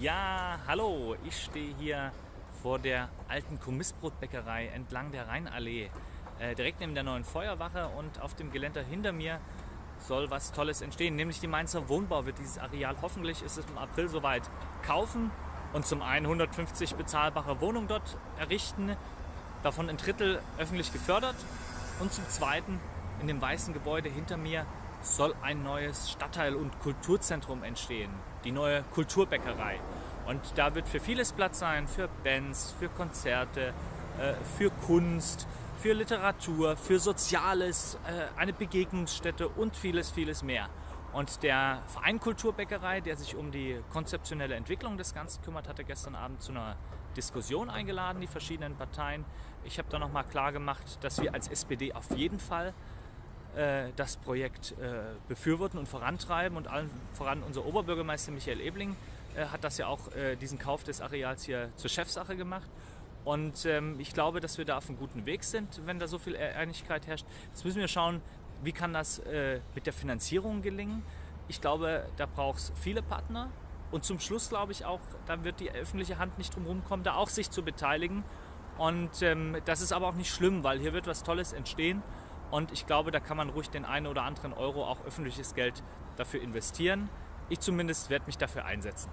Ja, hallo, ich stehe hier vor der alten Kommissbrotbäckerei entlang der Rheinallee, äh, direkt neben der neuen Feuerwache und auf dem Geländer hinter mir soll was Tolles entstehen, nämlich die Mainzer Wohnbau wird dieses Areal. Hoffentlich ist es im April soweit kaufen und zum einen 150 bezahlbare Wohnungen dort errichten, davon ein Drittel öffentlich gefördert und zum zweiten in dem weißen Gebäude hinter mir soll ein neues Stadtteil- und Kulturzentrum entstehen, die neue Kulturbäckerei. Und da wird für vieles Platz sein, für Bands, für Konzerte, äh, für Kunst, für Literatur, für Soziales, äh, eine Begegnungsstätte und vieles, vieles mehr. Und der Verein Kulturbäckerei, der sich um die konzeptionelle Entwicklung des Ganzen kümmert, hatte gestern Abend zu einer Diskussion eingeladen, die verschiedenen Parteien. Ich habe da nochmal klar gemacht, dass wir als SPD auf jeden Fall das Projekt äh, befürworten und vorantreiben. Und allen voran unser Oberbürgermeister Michael Ebling äh, hat das ja auch diesen Kauf des Areals hier zur Chefsache gemacht. Und ähm, ich glaube, dass wir da auf einem guten Weg sind, wenn da so viel Einigkeit herrscht. Jetzt müssen wir schauen, wie kann das mit der Finanzierung gelingen. Ich glaube, da braucht es viele Partner. Und zum Schluss glaube ich auch, da wird die öffentliche Hand nicht drum kommen, da auch sich zu beteiligen. Und ähm, das ist aber auch nicht schlimm, weil hier wird was Tolles entstehen. Und ich glaube, da kann man ruhig den einen oder anderen Euro auch öffentliches Geld dafür investieren. Ich zumindest werde mich dafür einsetzen.